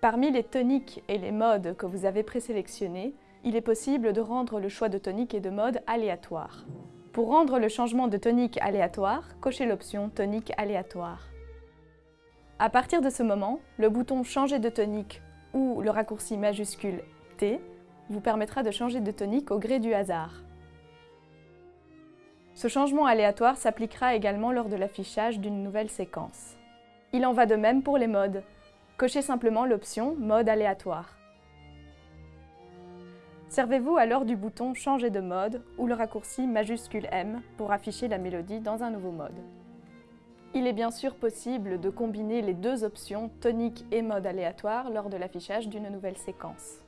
Parmi les toniques et les modes que vous avez présélectionnés, il est possible de rendre le choix de tonique et de mode aléatoire. Pour rendre le changement de tonique aléatoire, cochez l'option Tonique aléatoire. À partir de ce moment, le bouton Changer de tonique ou le raccourci majuscule T vous permettra de changer de tonique au gré du hasard. Ce changement aléatoire s'appliquera également lors de l'affichage d'une nouvelle séquence. Il en va de même pour les modes. Cochez simplement l'option Mode aléatoire. Servez-vous alors du bouton Changer de mode ou le raccourci majuscule M pour afficher la mélodie dans un nouveau mode. Il est bien sûr possible de combiner les deux options tonique et mode aléatoire lors de l'affichage d'une nouvelle séquence.